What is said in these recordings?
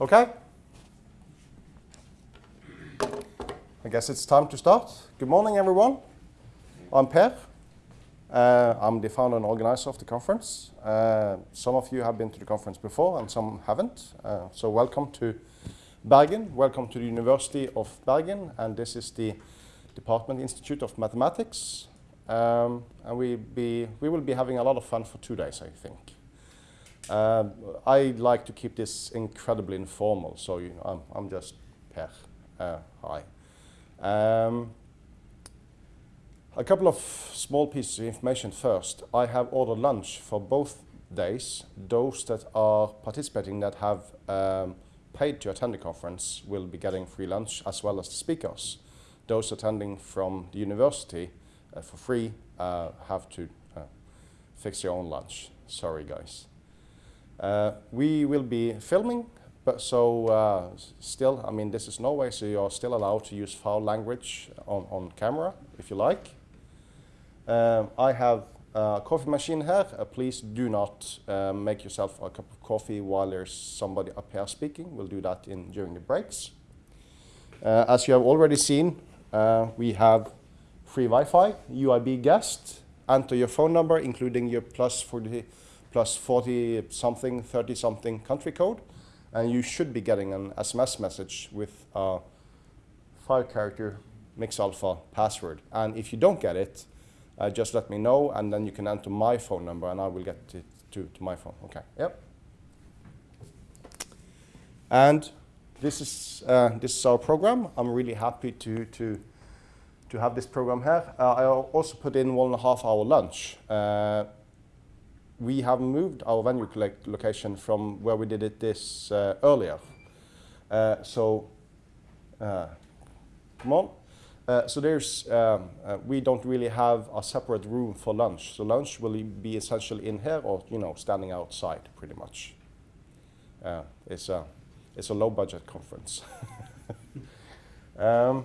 Okay. I guess it's time to start. Good morning, everyone. I'm Per. Uh, I'm the founder and organizer of the conference. Uh, some of you have been to the conference before and some haven't. Uh, so welcome to Bergen. Welcome to the University of Bergen. And this is the Department Institute of Mathematics. Um, and we, be, we will be having a lot of fun for two days, I think. Uh, I like to keep this incredibly informal, so you know, I'm, I'm just Per. Uh, hi. Um, a couple of small pieces of information first. I have ordered lunch for both days. Those that are participating that have um, paid to attend the conference will be getting free lunch as well as the speakers. Those attending from the university uh, for free uh, have to uh, fix your own lunch. Sorry guys. Uh, we will be filming, but so uh, still, I mean, this is Norway, so you're still allowed to use foul language on, on camera if you like. Um, I have a coffee machine here. Uh, please do not uh, make yourself a cup of coffee while there's somebody up here speaking. We'll do that in during the breaks. Uh, as you have already seen, uh, we have free Wi-Fi, UIB guest. Enter your phone number, including your plus 40, plus 40 something, 30 something country code, and you should be getting an SMS message with a five character mix alpha password. And if you don't get it, uh, just let me know, and then you can enter my phone number, and I will get it to, to my phone. Okay. Yep. And this is uh, this is our program. I'm really happy to to to have this program here. Uh, I also put in one and a half hour lunch. We have moved our venue collect location from where we did it this uh, earlier. Uh, so, uh, come on. Uh, so there's, um, uh, we don't really have a separate room for lunch. So lunch will be essentially in here or, you know, standing outside pretty much. It's, a, it's a low budget conference. um,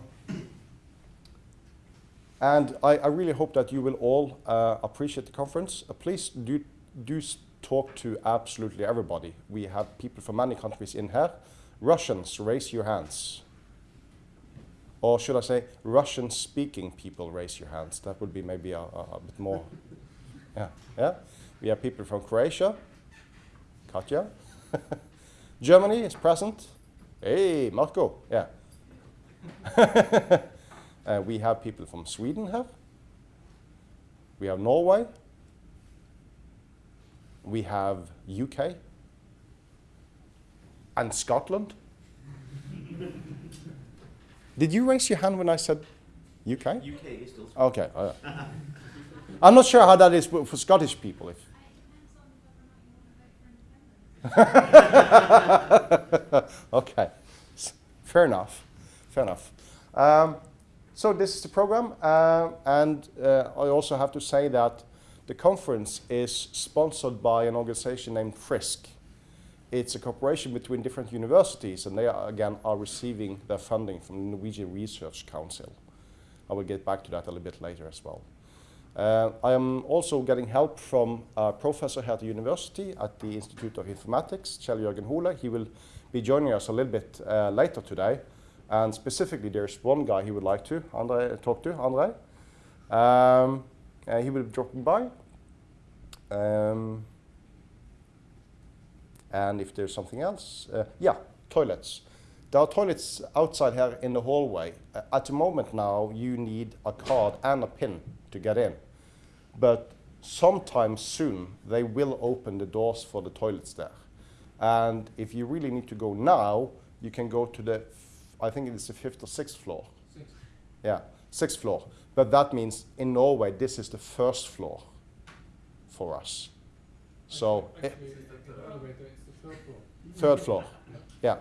and I, I, really hope that you will all uh, appreciate the conference. Uh, please do, do talk to absolutely everybody. We have people from many countries in here. Russians, raise your hands. Or should I say, Russian-speaking people, raise your hands. That would be maybe a, a, a, bit more. Yeah, yeah. We have people from Croatia. Katja. Germany is present. Hey, Marco. Yeah. uh, we have people from Sweden here. We have Norway. We have UK. And Scotland. Did you raise your hand when I said UK? UK is still. Okay. Uh, I'm not sure how that is for, for Scottish people. If okay, fair enough. Fair enough. Um, so this is the program, uh, and uh, I also have to say that the conference is sponsored by an organization named FRISC. It's a cooperation between different universities, and they are, again are receiving their funding from the Norwegian Research Council. I will get back to that a little bit later as well. Uh, I am also getting help from a professor here at the university at the Institute of Informatics, Kjell Jørgen Hole. He will be joining us a little bit uh, later today. And specifically, there's one guy he would like to Andre, talk to, Andre. Um, uh, he will be dropping by. Um, and if there's something else, uh, yeah, toilets. There are toilets outside here in the hallway. Uh, at the moment now, you need a card and a pin to get in. But sometime soon, they will open the doors for the toilets there. And if you really need to go now, you can go to the, I think it's the fifth or sixth floor. Sixth. Yeah, sixth floor. But that means in Norway, this is the first floor for us. So. Actually, the elevator is the third floor. Third floor. Yeah.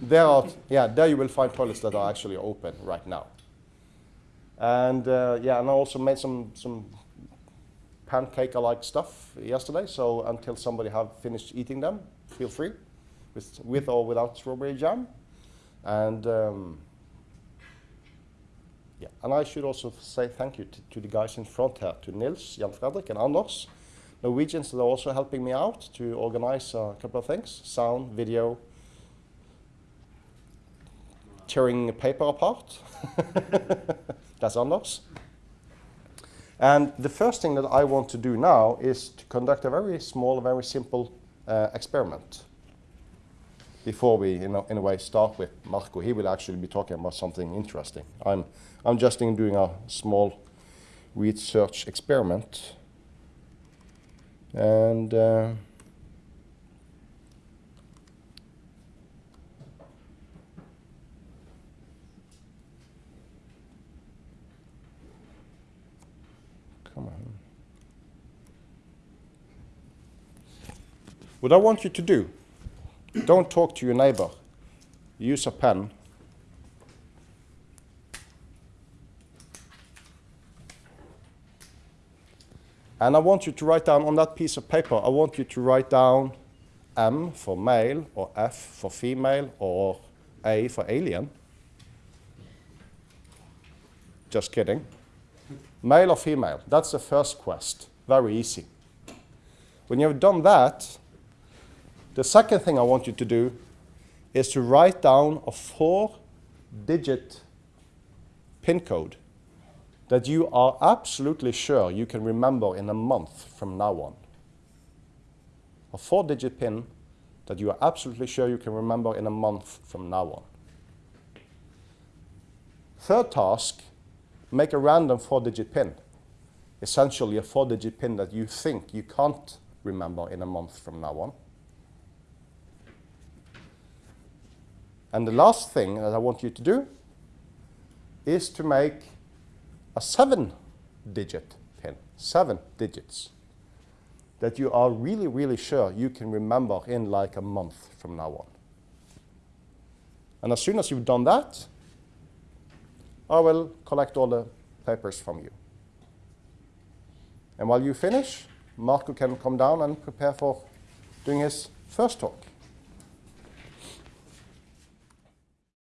There are, yeah, there you will find toilets that are actually open right now. And uh, yeah, and I also made some some pancake-alike stuff yesterday. So until somebody have finished eating them, feel free, with with or without strawberry jam. And um, yeah, and I should also say thank you to, to the guys in front here, to Nils, Jan Fredrik, and Anders. Norwegians that are also helping me out to organize a couple of things, sound, video, tearing paper apart. That's Anders. And the first thing that I want to do now is to conduct a very small, very simple uh, experiment before we, in a, in a way, start with Marco. He will actually be talking about something interesting. I'm, I'm just in doing a small research experiment. And uh, come on. What I want you to do, don't talk to your neighbor. Use a pen. And I want you to write down on that piece of paper, I want you to write down M for male, or F for female, or A for alien. Just kidding. Male or female? That's the first quest. Very easy. When you have done that, the second thing I want you to do is to write down a four-digit PIN code that you are absolutely sure you can remember in a month from now on. A four-digit PIN that you are absolutely sure you can remember in a month from now on. Third task, make a random four-digit PIN. Essentially a four-digit PIN that you think you can't remember in a month from now on. And the last thing that I want you to do is to make a seven digit pin, seven digits, that you are really, really sure you can remember in like a month from now on. And as soon as you've done that, I will collect all the papers from you. And while you finish, Marco can come down and prepare for doing his first talk.